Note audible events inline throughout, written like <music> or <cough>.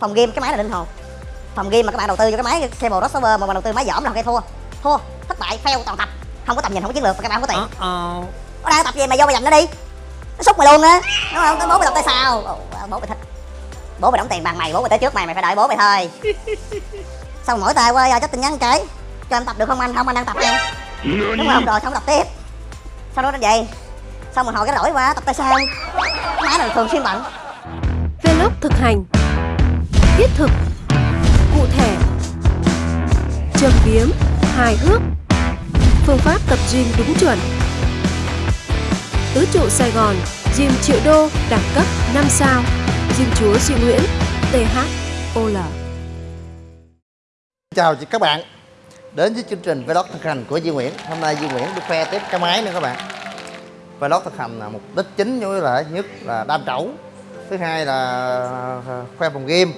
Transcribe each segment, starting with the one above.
phòng game cái máy này linh hồn. Phòng game mà các bạn đầu tư cho cái máy cable crossover mà bạn đầu tư máy dởm là cái thua. Thua thất bại fail toàn tập. Không có tầm nhìn không có chiến lược và các bạn không có tiền. Ờ có đang tập gì mày vô mày giành nó đi. Nó xúc mày luôn á. Đúng không? Cái bố mày tập tại sao? Ồ, bố mày thích. Bố mày đóng tiền bằng mày bố mày tới trước mày mày phải đợi bố mày thôi. <laughs> Xong mỗi tay qua giờ chắc tin nhắn cái cho em tập được không anh? Không anh đang tập em đúng không rồi xong tập tiếp. Sau đó nó về xong mình hồi cái rỗi qua tập tại sao? Máy này thường xuyên bận. Vlog thực hành Thiết thực. Cụ thể, Châm biếm, Hài hước. Phương pháp tập gym đúng chuẩn. Tứ trụ Sài Gòn, Gym triệu đô, đẳng cấp 5 sao. Gym chúa Duy Nguyễn THOL Chào chị các bạn. Đến với chương trình Vlog thực hành của Duy Nguyễn. Hôm nay Duy Nguyễn được khoe tiếp cái máy nữa các bạn. Vlog thực hành là mục đích chính như là nhất là đam trẩu. Thứ hai là à, khoe phòng game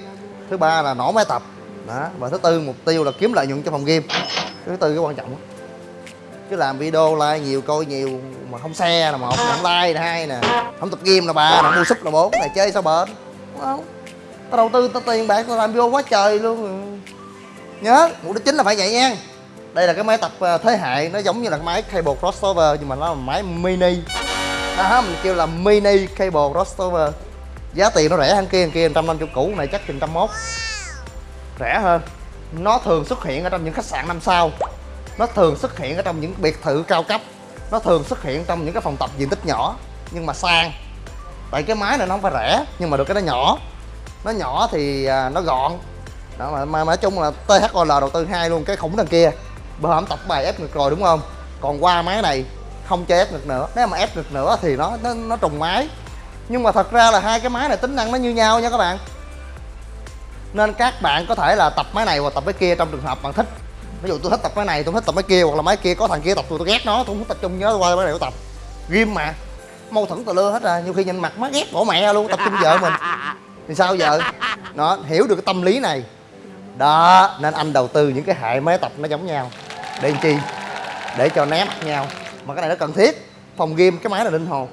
Thứ ba là nổ máy tập. Đó. Và thứ tư mục tiêu là kiếm lợi nhuận cho phòng game. Thứ tư cái quan trọng. Chứ làm video like nhiều coi nhiều mà không xe là một, không like là hai nè. Không tập game là ba, không mua súp là bốn, này chơi sao bền? Đúng không? Tao đầu tư tao tiền bạc tao làm video quá trời luôn. Nhớ mục đích chính là phải vậy nha. Đây là cái máy tập ờ, thế hệ nó giống như là cái máy cable crossover nhưng mà nó là máy mini. À Đó mình kêu là mini cable crossover giá tiền nó rẻ hơn kia kia 150 cũ này chắc chừng trăm mốt. Rẻ hơn. Nó thường xuất hiện ở trong những khách sạn năm sao. Nó thường xuất hiện ở trong những biệt thự cao cấp. Nó thường xuất hiện trong những cái phòng tập diện tích nhỏ nhưng mà sang. Tại cái máy này nó không phải rẻ nhưng mà được cái nó nhỏ. Nó nhỏ thì à, nó gọn. Đó mà, mà, nói chung là THOL đầu tư hai luôn cái khủng đằng kia. Bữa hổm tập bài ép ngực rồi đúng không? Còn qua máy này không chơi ép ngực nữa. Nếu mà ép ngực nữa thì nó nó, nó trùng máy nhưng mà thật ra là hai cái máy này tính năng nó như nhau nha các bạn. Nên các bạn có thể là tập máy này hoặc tập máy kia trong trường hợp bạn thích. Ví dụ tôi thích tập máy này, tôi thích tập máy kia hoặc là máy kia có thằng kia tập, tôi tôi ghét nó, tôi không thích tập trung nhớ qua máy này tôi tập. Ghim mà, mâu thuẫn tà lưa hết rồi, nhiều khi nhìn mặt má ghét bỏ mẹ luôn, tập trung vợ mình. Thì sao giờ nó hiểu được cái tâm lý này. Đó, nên anh đầu tư những cái hệ máy tập nó giống nhau. Để làm chi? Để cho né mặt nhau. Mà cái này nó cần thiết. Phòng game cái máy là linh hồn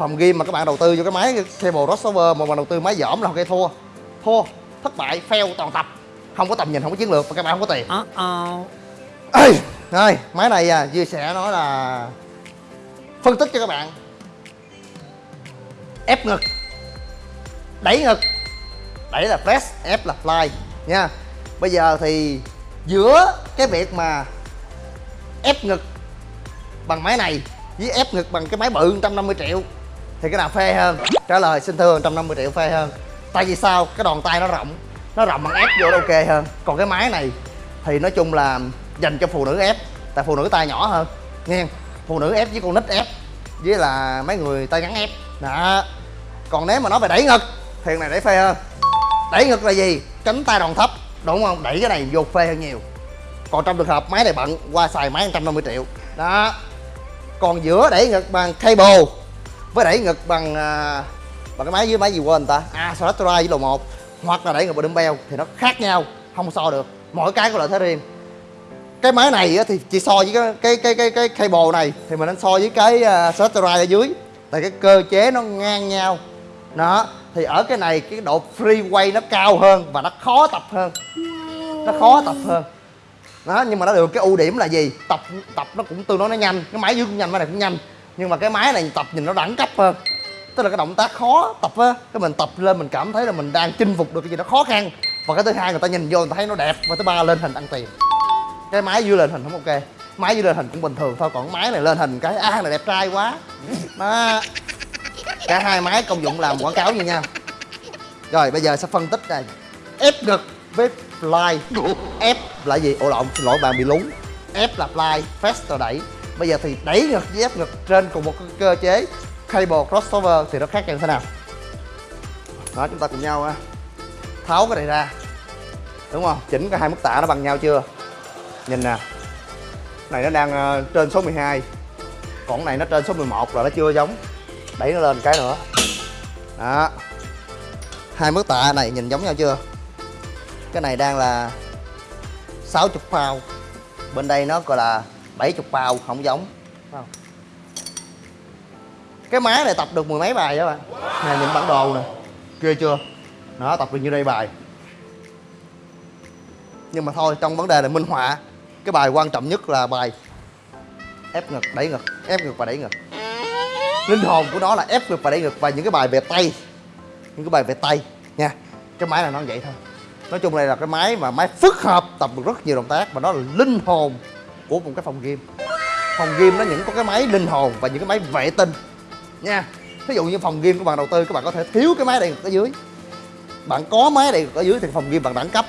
phòng game mà các bạn đầu tư vô cái máy cable crossover mà bạn đầu tư máy dởm là ok thua. Thua thất bại fail toàn tập. Không có tầm nhìn không có chiến lược và các bạn không có tiền. Ờ ờ Ê, rồi máy này à, Duy sẽ nói là phân tích cho các bạn. Ép ngực. Đẩy ngực. Đẩy là press ép là fly nha. Bây giờ thì giữa cái việc mà ép ngực bằng máy này với ép ngực bằng cái máy bự 150 triệu thì cái nào phê hơn? Trả lời, xin thưa 150 triệu phê hơn. Tại vì sao? Cái đòn tay nó rộng. Nó rộng bằng ép vô nó ok hơn. Còn cái máy này thì nói chung là dành cho phụ nữ ép, tại phụ nữ tay nhỏ hơn. Nghe phụ nữ ép với con nít ép, với là mấy người tay ngắn ép. Đó. Còn nếu mà nói về đẩy ngực, thì này đẩy phê hơn. Đẩy ngực là gì? Cánh tay đòn thấp, đúng không? Đẩy cái này vô phê hơn nhiều. Còn trong trường hợp máy này bận, qua xài máy 150 triệu. Đó. Còn giữa đẩy ngực bằng cable với đẩy ngực bằng à, bằng cái máy với máy gì quên ta? À Solatri với lầu một. Hoặc là đẩy ngực bằng dumbbell thì nó khác nhau không so được. Mỗi cái có lợi thế riêng. Cái máy này thì chỉ so với cái cái cái cái, cái cable này thì mình nên so với cái à, uh, Solatri ở dưới. Tại cái cơ chế nó ngang nhau. Đó thì ở cái này cái độ free way nó cao hơn và nó khó tập hơn. Nó khó tập hơn. Đó nhưng mà nó được cái ưu điểm là gì? Tập tập nó cũng tương đối nó nhanh. Cái máy dưới cũng nhanh máy này cũng nhanh nhưng mà cái máy này tập nhìn nó đẳng cấp hơn. Tức là cái động tác khó tập á cái mình tập lên mình cảm thấy là mình đang chinh phục được cái gì đó khó khăn. Và cái thứ hai người ta nhìn vô người ta thấy nó đẹp và thứ ba lên hình ăn tiền. Cái máy dưới lên hình không ok. Máy dưới lên hình cũng bình thường thôi còn máy này lên hình cái a à, này đẹp trai quá. Đó. Cả hai máy công dụng làm quảng cáo như nhau. Rồi bây giờ sẽ phân tích này ép ngực với fly. Ép là gì? Ồ lộn xin lỗi bạn bị lún ép là fly fast là đẩy bây giờ thì đẩy ngực với ép ngực trên cùng một cơ chế cable crossover thì nó khác nhau thế nào? Đó chúng ta cùng nhau tháo cái này ra. Đúng không? Chỉnh cái hai mức tạ nó bằng nhau chưa? Nhìn nè. Này nó đang ờ, trên số 12 còn này nó trên số 11 là nó chưa giống. Đẩy nó lên cái nữa. Đó. Hai mức tạ này nhìn giống nhau chưa? Cái này đang là 60 pound bên đây nó gọi là 70 pound không giống. Không? cái máy này tập được mười mấy bài đó bạn? Nè nhìn bản đồ nè. Ghê chưa? Nó tập được như đây bài. Nhưng mà thôi trong vấn đề là minh họa cái bài quan trọng nhất là bài ép ngực đẩy ngực ép ngực và đẩy ngực. Linh hồn của nó là ép ngực và đẩy ngực và những cái bài về tay những cái bài về tay nha. Cái máy này nó vậy thôi. Nói chung đây là cái máy mà máy phức hợp tập được rất nhiều động tác và nó là linh hồn của một cái phòng gym. Phòng gym nó những có cái máy linh hồn và những cái máy vệ tinh. Nha ví dụ như phòng gym của bạn đầu tư các bạn có thể thiếu cái máy này ở dưới. Bạn có máy này ở dưới thì phòng gym bạn đẳng cấp.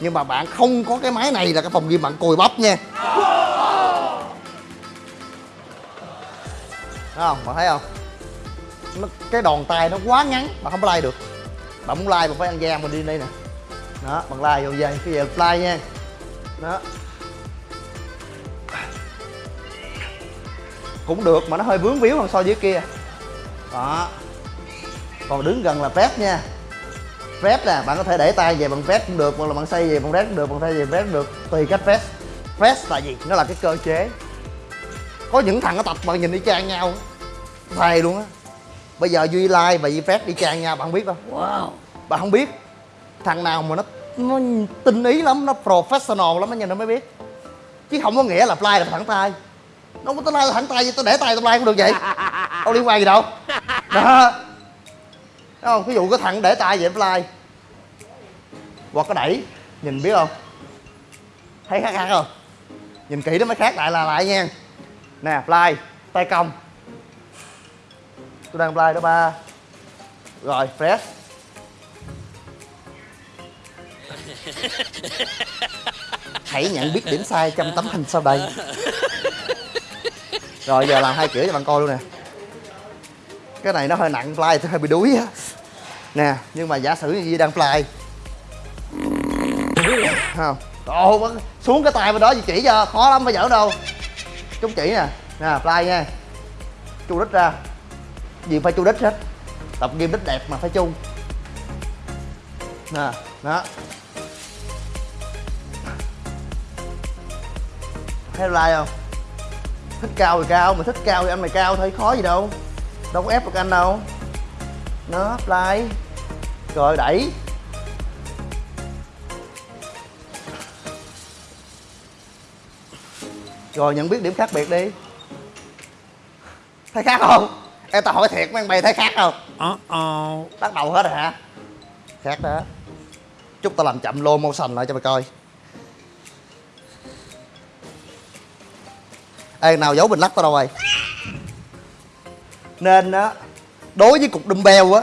Nhưng mà bạn không có cái máy này là cái phòng gym bạn cùi bắp nha. Thấy không? Bạn thấy không? Nó, cái đòn tay nó quá ngắn bạn không có like được. Bạn muốn like bạn phải ăn da, mình đi đây nè. Đó bạn like vô dây cái giờ like nha. Đó. Cũng được mà nó hơi vướng víu hơn so với kia. Đó. Còn đứng gần là press nha. Press nè bạn có thể để tay về bằng press cũng được hoặc là bạn xoay về bằng press cũng được bạn xoay về press cũng được tùy cách press press là gì? Nó là cái cơ chế. Có những thằng nó tập mà nhìn y chang nhau. Thầy luôn á. Bây giờ duy lai và duy press đi chang nhau bạn không biết đâu wow. Bạn không biết. Thằng nào mà nó nó tinh ý lắm nó professional lắm á nhìn nó mới biết. Chứ không có nghĩa là fly là thẳng tay nó có tay lai thẳng tay tôi để tay tôi lai cũng được vậy. Đâu liên quan gì đâu. Đó. Thấy không? Ví dụ cái thằng để tay vậy fly hoặc có đẩy. Nhìn biết không? Thấy khác khác không? Nhìn kỹ nó mới khác lại là lại nha. Nè fly tay cong tôi đang fly đó, ba. Rồi, fresh. Hãy nhận biết điểm sai trong tấm hình sau đây rồi giờ làm hai kiểu cho bạn coi luôn nè. Cái này nó hơi nặng fly hơi bị đuối á. Nè nhưng mà giả sử như Duy đang fly. Không. Ồ, xuống cái tay bên đó Duy chỉ cho khó lắm phải giỡn đâu. Chúng chỉ nè. Nè fly nha. Chu đít ra. Gì phải chu đít hết. Tập game đít đẹp mà phải chu. Nè đó. Thấy fly không? Thích cao thì cao mà thích cao thì anh mày cao thôi khó gì đâu. Đâu có ép được anh đâu. Nó fly rồi đẩy. Rồi nhận biết điểm khác biệt đi. Thấy khác không? Em tao hỏi thiệt mấy anh bay thấy khác không? Uh-oh. bắt đầu hết rồi hả? Khác đó. Chút tao làm chậm lô motion lại cho mày coi ê nào giấu bình lắc tao đâu rồi nên á đối với cục dumbbell á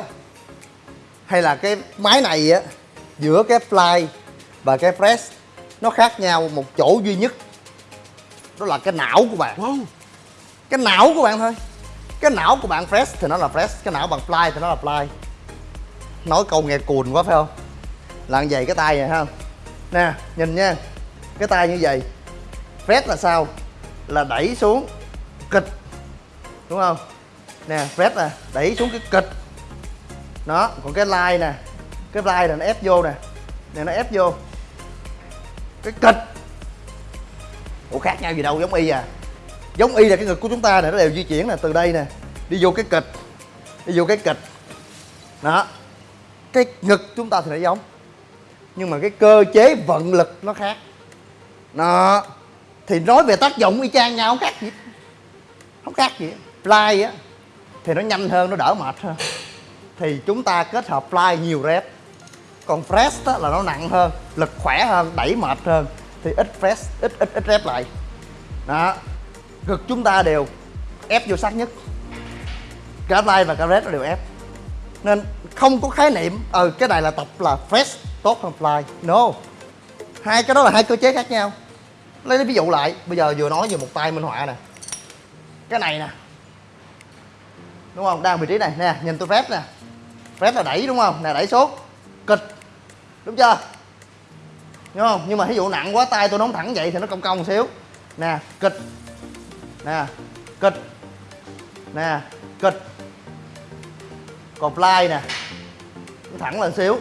hay là cái máy này á giữa cái fly và cái press nó khác nhau một chỗ duy nhất. Đó là cái não của bạn. Wow. cái não của bạn thôi. Cái não của bạn fresh thì nó là fresh cái não bằng fly thì nó là fly. Nói câu nghe cùn quá phải không? Là như vậy cái tay này ha. Nè nhìn nha. Cái tay như vậy. Fresh là sao là đẩy xuống kịch, đúng không? Nè press nè, đẩy xuống cái kịch. Đó, còn cái line nè, cái line là nó ép vô nè. Nè, nó ép vô. Cái kịch. Ủa, khác nhau gì đâu, giống y à. Giống y là cái ngực của chúng ta nè, nó đều di chuyển nè, từ đây nè, đi vô cái kịch. Đi vô cái kịch. Đó. Cái ngực chúng ta thì nó giống, nhưng mà cái cơ chế vận lực nó khác. Đó thì nói về tác dụng y chang nhau không khác gì. Không khác gì. Fly á thì nó nhanh hơn nó đỡ mệt hơn. Thì chúng ta kết hợp fly nhiều rep. Còn fresh á, là nó nặng hơn lực khỏe hơn đẩy mệt hơn. Thì ít fresh ít ít ít rep lại. Đó. Ngực chúng ta đều ép vô sát nhất. Cả fly và cả rep nó đều ép. Nên không có khái niệm ừ cái này là tập là fresh tốt hơn fly. No. Hai cái đó là hai cơ chế khác nhau lấy ví dụ lại. Bây giờ vừa nói về một tay minh họa nè. Cái này nè. Đúng không? Đang vị trí này. Nè, nhìn tôi phép nè. Phép là đẩy đúng không? Nè, đẩy xuống. Kịch. Đúng chưa? Đúng không? Nhưng mà ví dụ nặng quá, tay tôi nóng thẳng vậy thì nó cong cong một xíu. Nè, kịch. Nè kịch. Nè, kịch. Còn fly nè. Nó thẳng lên xíu.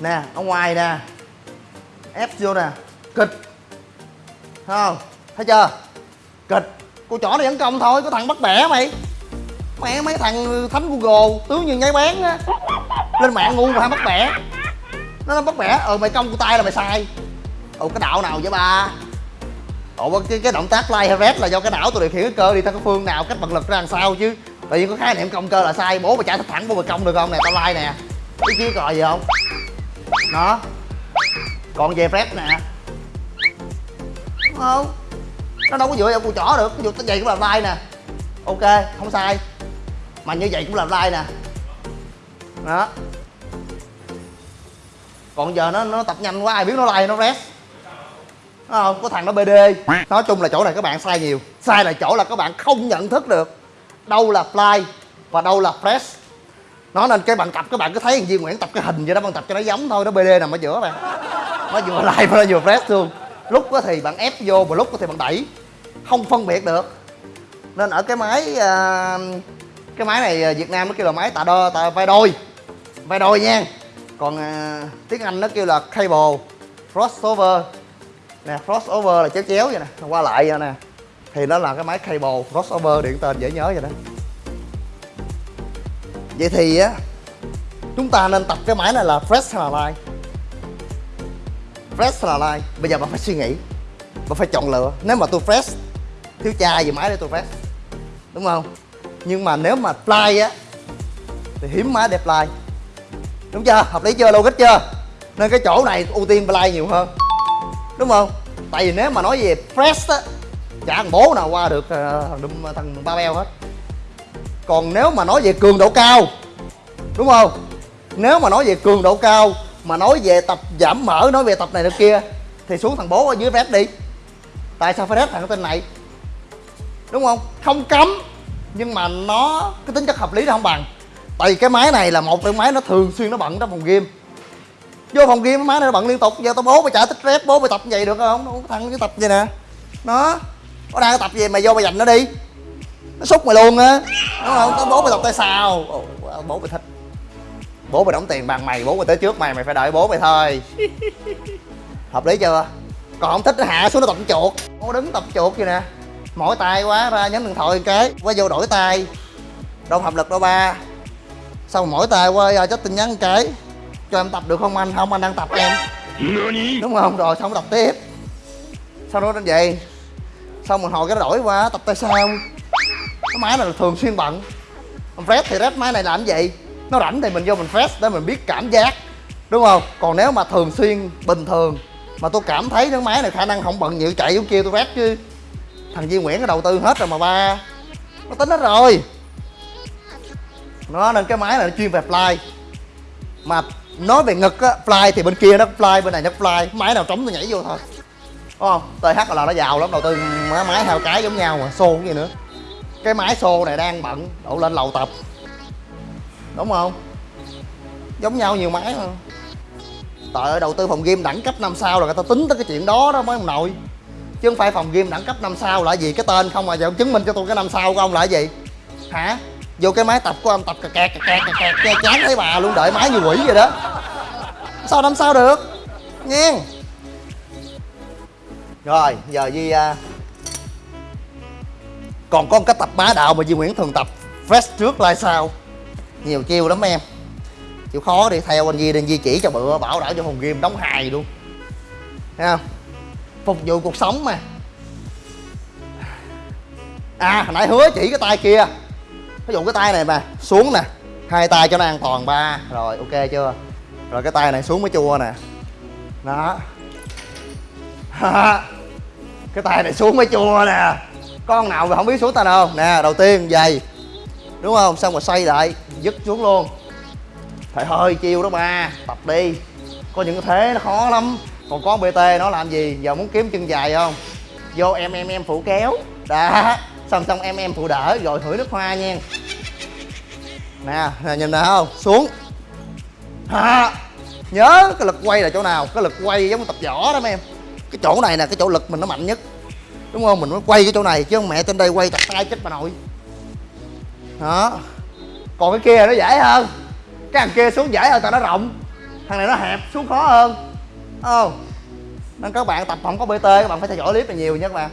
Nè, ở ngoài nè. Ép vô nè. Kịch thấy không thấy chưa? Kịch. Cô chỏ này vẫn công thôi có thằng bắt bẻ mày. Mẹ mấy thằng thánh google tướng như nháy bán á. Lên mạng ngu mà bắt bẻ. Nó nó bắt bẻ ờ mày công của tay là mày sai. Ồ cái đạo nào vậy ba? Ồ cái, cái động tác like hay red là do cái não tôi điều khiển cái cơ đi theo cái phương nào cách bật lực ra làm sao chứ. Tự nhiên có khái niệm công cơ là sai bố mày chạy thẳng bố mày công được không nè tao like nè. Cái kiến còi gì không? Đó còn về red nè. Đúng không? Nó đâu có dựa vào cùi chỏ được, ví dụ vậy cũng làm like nè. Ok, không sai. Mà như vậy cũng làm like nè. Đó. Còn giờ nó nó tập nhanh quá, ai biết nó like nó rest. Nó không? Có thằng nó bd nói chung là chỗ này các bạn sai nhiều. Sai là chỗ là các bạn không nhận thức được đâu là fly và đâu là press nó nên cái bạn tập, các bạn cứ thấy thằng Duy Nguyễn tập cái hình vậy đó, bạn tập cho nó giống thôi, nó bd nằm ở giữa bạn. Nó vừa like và nó vừa press luôn lúc đó thì bạn ép vô và lúc đó thì bạn đẩy. Không phân biệt được. Nên ở cái máy à, cái máy này à, Việt Nam nó kêu là máy tạ đo, tạ vai đôi. Vai đôi nha. Còn à, tiếng Anh nó kêu là cable, crossover. Nè, crossover là chéo chéo vậy nè. Qua lại vậy nè. Thì nó là cái máy cable, crossover điện tên dễ nhớ vậy đó. Vậy thì á, chúng ta nên tập cái máy này là fresh hay là line fresh là like, bây giờ bạn phải suy nghĩ. Bạn phải chọn lựa. Nếu mà tôi fresh thiếu chai gì máy để tôi fresh. Đúng không? Nhưng mà nếu mà fly á thì hiếm máy đẹp fly đúng chưa? Hợp lý chưa? Logic chưa? Nên cái chỗ này ưu tiên fly nhiều hơn. Đúng không? Tại vì nếu mà nói về fresh á chả thằng bố nào qua được ờ, thằng thằng ba beo hết. Còn nếu mà nói về cường độ cao đúng không? Nếu mà nói về cường độ cao mà nói về tập giảm mỡ nói về tập này tập kia thì xuống thằng bố ở dưới rep đi. Tại sao phải rep thằng tên này? Đúng không? Không cấm nhưng mà nó cái tính chất hợp lý nó không bằng. Tại vì cái máy này là một cái máy nó thường xuyên nó bận trong phòng game. Vô phòng game cái máy này nó bận liên tục giờ tao bố mày trả tích rep bố mày tập vậy được không? Không thằng cái tập vậy nè. Nó có đang tập gì mày vô mày dành nó đi. Nó xúc mày luôn á. Đúng không? Tao bố mày tập tay sao? Ồ, bố mày thích bố mày đóng tiền bằng mày bố mày tới trước mày mày phải đợi bố mày thôi. <laughs> Hợp lý chưa? Còn không thích nó hạ xuống nó tập chuột. Nó đứng tập chuột vậy nè. Mỏi tay quá ra nhấn điện thoại một cái quá vô đổi tay. Đâu hợp lực đâu ba. Xong mỏi tay qua giờ chắc tin nhắn một cái. Cho em tập được không anh? Không anh đang tập em. Đúng không? Rồi xong tập tiếp. Sau đó đến vậy xong mình hồi cái nó đổi qua tập tay sao cái máy này là thường xuyên bận. Fresh thì fresh máy này làm cái gì nó rảnh thì mình vô mình fest để mình biết cảm giác, đúng không? Còn nếu mà thường xuyên, bình thường, mà tôi cảm thấy cái máy này khả năng không bận nhiều chạy giống kia tôi fest chứ. Thằng Duy Nguyễn nó đầu tư hết rồi mà ba. Nó tính hết rồi. Nó nên cái máy này nó chuyên về fly. Mà nói về ngực á, fly thì bên kia nó fly, bên này nó fly. Máy nào trống tôi nhảy vô thôi. Đúng không? Th là nó giàu lắm, đầu tư máy máy hai cái giống nhau mà, xô cái gì nữa. Cái máy xô này đang bận, đổ lên lầu tập đúng không? Giống nhau nhiều máy mà. Trời ơi, đầu tư phòng game đẳng cấp năm sao là người ta tính tới cái chuyện đó đó mấy ông nội. Chứ không phải phòng game đẳng cấp năm sao là gì, cái tên không mà giờ ông chứng minh cho tôi cái năm sao của ông là gì. Hả? Vô cái máy tập của ông, tập cà kẹt cà kẹt cà kẹt kẹt chán thấy bà luôn, đợi máy như quỷ vậy đó. Sao năm sao được? Nghe. Rồi, giờ Di uh... À, còn có một cái tập bá đạo mà Di Nguyễn thường tập, fresh trước lai sau nhiều chiêu lắm em. Chịu khó đi theo anh Di đi anh Di chỉ cho bữa, bảo đảm cho phòng game đóng hài luôn. Thấy không? Phục vụ cuộc sống mà. À hồi nãy hứa chỉ cái tay kia. Ví dụ cái tay này mà, xuống nè. Hai tay cho nó an toàn, ba. Rồi, ok chưa? Rồi cái tay này xuống mới chua nè. Đó. <laughs> Cái tay này xuống mới chua nè. Con nào mà không biết xuống tay đâu nè, đầu tiên, giày. Đúng không? Xong rồi xoay lại dứt xuống luôn. Thầy hơi chiêu đó ba, tập đi. Có những cái thế nó khó lắm. Còn con bt nó làm gì? Giờ muốn kiếm chân dài không? Vô em em em phụ kéo. Đó. Xong xong em em phụ đỡ, rồi thử nước hoa nha. Nè nè, nhìn nè không? Xuống. Ha nhớ cái lực quay là chỗ nào? Cái lực quay giống tập võ đó mấy em. Cái chỗ này nè, cái chỗ lực mình nó mạnh nhất. Đúng không? Mình mới quay cái chỗ này, chứ mẹ trên đây quay tập tay chết bà nội. Đó còn cái kia nó dễ hơn. Cái thằng kia xuống dễ hơn tại nó rộng. Thằng này nó hẹp, xuống khó hơn. Không? Nên các bạn tập không có bt các bạn phải theo dõi clip này nhiều nha các bạn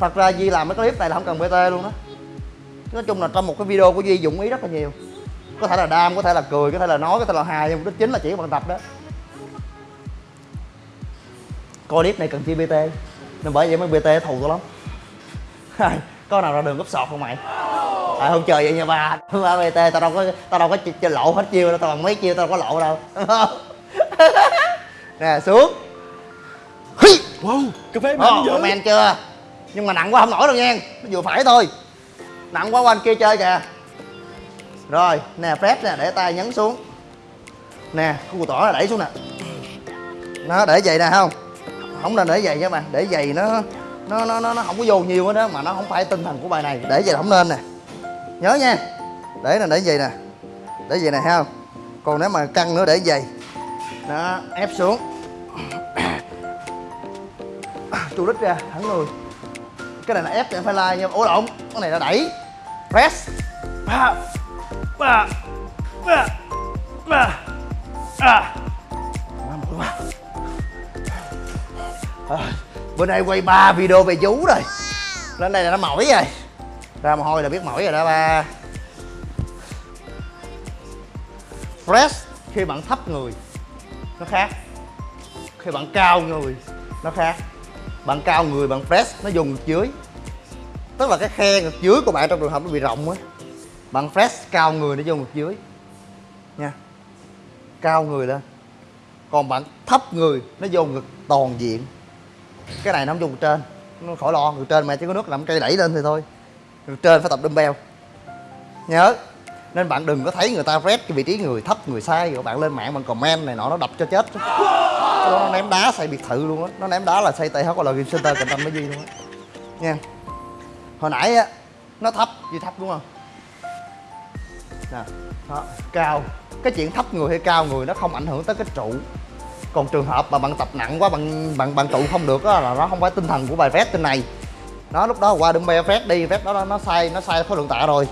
thật ra duy làm mấy clip này là không cần bt luôn đó nói chung là trong một cái video của duy dụng ý rất là nhiều. Có thể là đam, có thể là cười, có thể là nói, có thể là hài, nhưng đó chính là chỉ bằng tập đó. Coi clip này cần chi bt nên bởi vậy mấy bt thù tôi lắm. <laughs> Coi nào ra đường gấp sọt không mày? À, không chơi vậy nha ba. <laughs> Ba bt tao đâu có tao đâu có ch- ch- lộ hết chiêu đâu tao bằng mấy chiêu tao đâu có lộ đâu. <laughs> Nè xuống! Wow, cà phê mạnh dữ. comment chưa? Nhưng mà nặng quá không nổi đâu nha. Nó vừa phải thôi. Nặng quá qua anh kia chơi kìa. Rồi nè Fred nè để tay nhấn xuống. Nè củ tỏi là đẩy xuống nè. Nó để vậy nè không? Không nên để vậy nha mà để vậy nó nó nó nó nó không có vô nhiều hết đó mà nó không phải tinh thần của bài này. Để vậy là không nên nè nhớ nha. Để nè để vậy nè? Để vậy nè ha còn nếu mà căng nữa để vậy đó ép xuống. <coughs> Chu đích ra thẳng người. Cái này là ép thì em phải like nha. Ủa lộn. Cái này là đẩy. Press. Ba ba ba ba à. Má quá. À, bữa nay quay ba video về vú rồi. Lên đây là nó mỏi rồi ra mồ hôi là biết mỏi rồi đó, ba. Press khi bạn thấp người, nó khác. Khi bạn cao người, nó khác. Bạn cao người, bạn press nó dùng ngực dưới. Tức là cái khe ngực dưới của bạn trong trường hợp nó bị rộng á, bạn press cao người nó vô ngực dưới. Nha. Cao người lên. Còn bạn thấp người, nó vô ngực toàn diện. Cái này nó không dùng ngực trên. Nó khỏi lo, ngực trên mà chỉ có nước làm cây đẩy lên thì thôi ngực trên phải tập dumbbell. Nhớ. Nên bạn đừng có thấy người ta rét cái vị trí người thấp người sai rồi bạn lên mạng bạn comment này nọ nó đập cho chết. Nó ném đá xây biệt thự luôn á. Nó ném đá là xây TH là Game Center cạnh tranh với Duy luôn á. Nha. Hồi nãy á nó thấp Duy thấp đúng không? Nè đó, cao. Cái chuyện thấp người hay cao người nó không ảnh hưởng tới cái trụ. Còn trường hợp mà bạn tập nặng quá bạn bạn bạn trụ không được á là nó không phải tinh thần của bài vét trên này nó lúc đó qua dumbbell phép đi phép đó nó sai nó sai khối lượng tạ rồi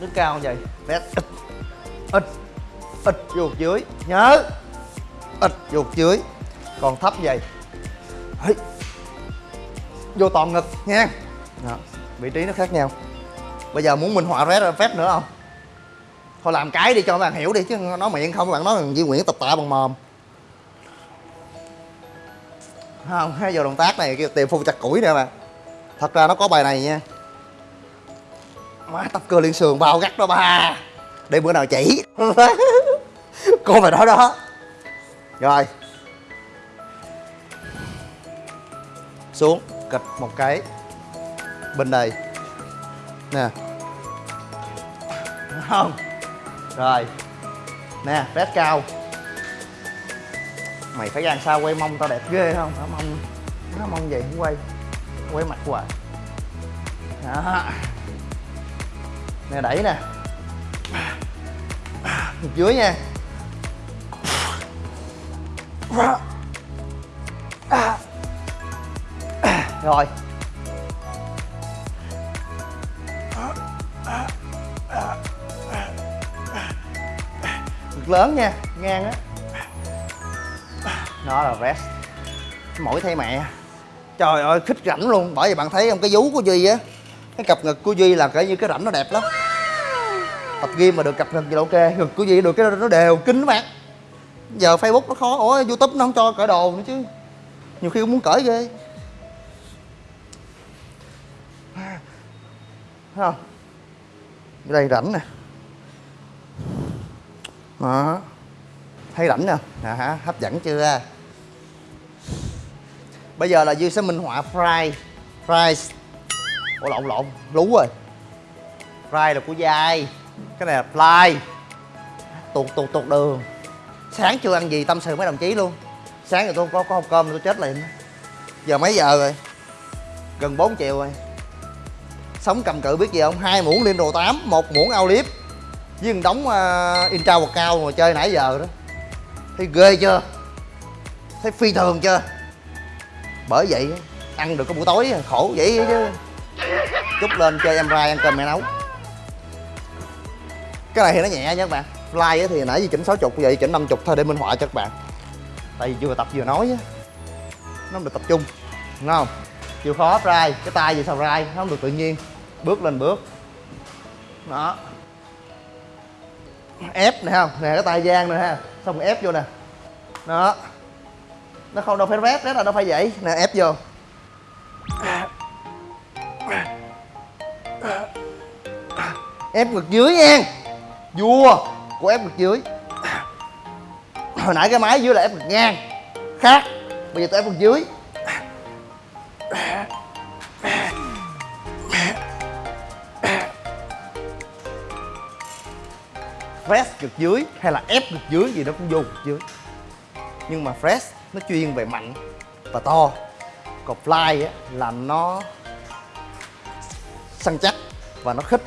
đứng cao như vậy phép ít ít ít vô dưới, nhớ ít vô dưới còn thấp vậy, Hí. vô toàn ngực, nha đó. vị trí nó khác nhau bây giờ muốn minh họa phép phép nữa không thôi làm cái đi cho các bạn hiểu đi, chứ nói miệng không các bạn nói gì Nguyễn tập tạ bằng mồm không, hai giờ động tác này kêu tìm phun chặt củi nè mà. Thật ra nó có bài này nha. Má tập cơ liên sườn bao gắt đó ba. Để bữa nào chỉ. <laughs> Cô phải nói đó. Rồi. Xuống kịch một cái. Bên đây. Nè. Không. Rồi. Nè rét cao mày phải ra sao quay mông tao đẹp ghê không? Nó mông nó mông vậy không quay quay mặt hoài. Đó. Nè, đẩy nè. Dưới nha. Rồi. Ngực lớn nha, ngang á đó là vest mỗi thay mẹ. Trời ơi khích rảnh luôn. Bởi vì bạn thấy không cái vú của duy á cái cặp ngực của duy là cái như cái rảnh nó đẹp lắm. Tập gym mà được cặp ngực gì là ok. Ngực của duy được cái nó đều kín các bạn giờ facebook nó khó. Ủa youtube nó không cho cởi đồ nữa chứ. Nhiều khi cũng muốn cởi ghê. Thấy không? Ở đây rảnh nè. Đó. Thấy rảnh nè. À, hả? Hấp dẫn chưa? Bây giờ là duy sẽ minh họa fry. Fries. Ủa lộn lộn. Lú rồi. Fry là của dai. Cái này là fly. Tuột tuột tuột đường. Sáng chưa ăn gì tâm sự mấy đồng chí luôn. Sáng rồi tôi có có hộp cơm tôi chết liền. Giờ mấy giờ rồi? Gần 4 chiều rồi. Sống cầm cự biết gì không? Hai muỗng liên đồ 8 một muỗng ao liếp. Với một đống ờ, uh, intra cao mà chơi nãy giờ đó. Thấy ghê chưa? Thấy phi thường chưa? Bởi vậy, ăn được có buổi tối, khổ vậy chứ. Chút lên chơi em rai ăn cơm mẹ nấu. Cái này thì nó nhẹ nha các bạn. Fly thì nãy giờ chỉnh 60 vậy chỉnh 50 thôi để minh họa cho các bạn. Tại vì vừa tập vừa nói á, nó được tập trung, đúng không? Chịu khó fly cái tay gì sao rai, nó không được tự nhiên. Bước lên bước. Đó. Ép nè, không? Nè, cái tay giang nè, ha. Xong ép vô nè. Đó nó không đâu phải rét đó là nó phải vậy. Nè, ép vô. Ép ngực dưới nha. Vua. Của ép ngực dưới. Hồi nãy cái máy dưới là ép ngực ngang. Khác. Bây giờ tôi ép ngực dưới. Press ngực dưới hay là ép ngực dưới gì đó cũng vô ngực dưới. Nhưng mà press nó chuyên về mạnh và to. Còn fly á là nó săn chắc và nó khích.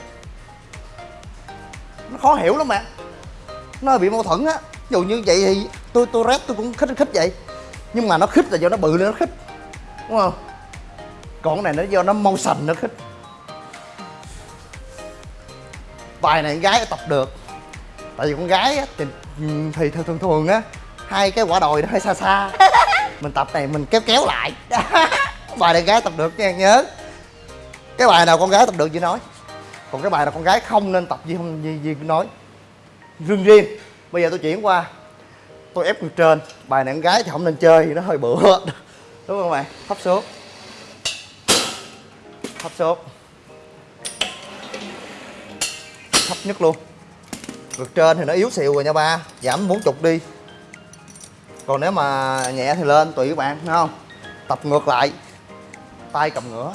Nó khó hiểu lắm mà nó bị mâu thuẫn á. Dù như vậy thì tôi tôi rep tôi cũng khích khích vậy. Nhưng mà nó khích là do nó bự nên nó khích. Đúng không? Còn cái này nó do nó motion nó khích. Bài này con gái tập được. Tại vì con gái á, thì, ừ, thì thường thường á hai cái quả đồi nó hơi xa xa. <laughs> Mình tập này mình kéo kéo lại. <laughs> Bài này gái tập được nha nhớ. Cái bài nào con gái tập được chị nói? Còn cái bài nào con gái không nên tập gì không gì, gì nói? Riêng riêng bây giờ tôi chuyển qua. Tôi ép ngực trên. Bài này con gái thì không nên chơi thì nó hơi bựa. <laughs> Đúng không bạn thấp xuống. Thấp xuống. Thấp nhất luôn. Ngực trên thì nó yếu xìu rồi nha ba. Giảm bốn chục đi còn nếu mà nhẹ thì lên tùy các bạn thấy không? Tập ngược lại. Tay cầm ngửa.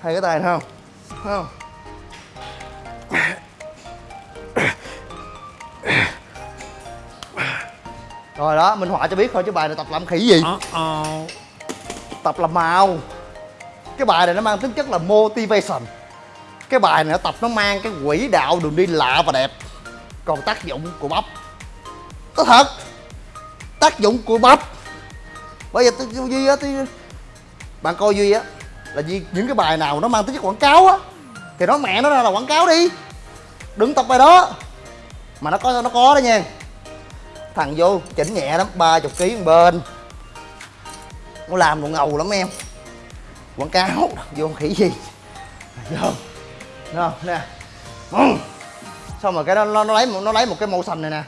Hai cái tay thấy không? Thấy không? Rồi đó minh họa cho biết thôi chứ bài này tập làm khỉ gì? Tập làm màu. Cái bài này nó mang tính chất là motivation. Cái bài này nó tập nó mang cái quỹ đạo đường đi lạ và đẹp còn tác dụng của bắp. Có thật, tác dụng của bắp. Bây giờ tôi duy á, tôi bạn coi duy á, là duy, những cái bài nào nó mang tính chất quảng cáo á, thì nó mẹ nó ra là quảng cáo đi. Đừng tập bài đó. Mà nó có nó có đó nha. Thằng vô chỉnh nhẹ lắm, ba chục ký bên. Nó làm đồ ngầu lắm em. Quảng cáo, vô khỉ gì. Vô. Đúng không nè. Ừ xong rồi cái đó nó, nó lấy một nó lấy một cái màu xanh này nè.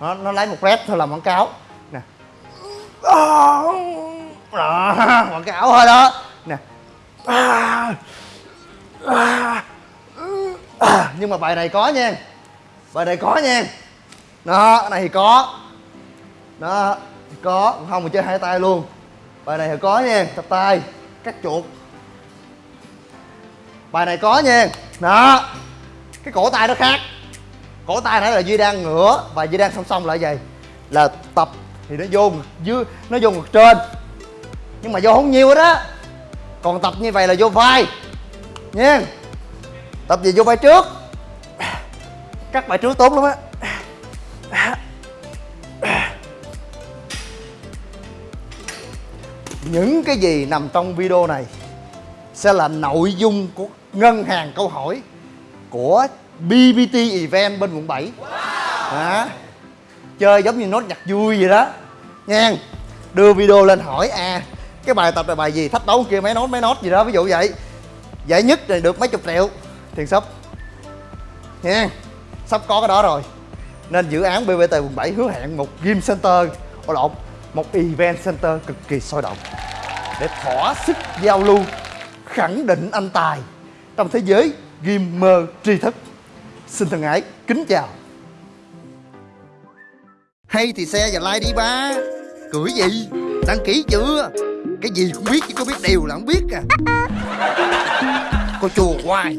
Nó, nó lấy một red thôi làm quảng cáo. Nè. Đó quảng cáo thôi đó. Nè. À, Nhưng mà bài này có nha. Bài này có nha. Đó này thì có. Đó có. Không mà chơi hai tay luôn. Bài này thì có nha. Tập tay. Cắt chuột. Bài này có nha. Đó cái cổ tay nó khác. Cổ tay nãy là duy đang ngửa và duy đang song song lại vậy. Là tập thì nó vô ngực dưới, nó vô ngực trên. Nhưng mà vô không nhiều đó còn tập như vậy là vô vai. Nha. Tập gì vô vai trước? Các bài trước tốt lắm á. Những cái gì nằm trong video này sẽ là nội dung của ngân hàng câu hỏi của BBT Event bên quận 7 đó. chơi giống như nốt nhạc vui vậy đó. Nha đưa video lên hỏi à cái bài tập là bài gì? Thách đấu kia mấy nốt mấy nốt gì đó. Ví dụ vậy. Giải nhất thì được mấy chục triệu tiền sắp nha sắp có cái đó rồi. Nên dự án BBT quận 7 hứa hẹn một gym center. Ồ lộn. Một event center cực kỳ sôi động. Để thỏa sức giao lưu, khẳng định anh tài. Trong thế giới gamer tri thức. Xin thân ái kính chào. Hay thì xe và like đi ba. Cưỡi gì? Đăng ký chưa? Cái gì cũng biết chứ có biết điều là không biết à. <laughs> Cô chùa hoài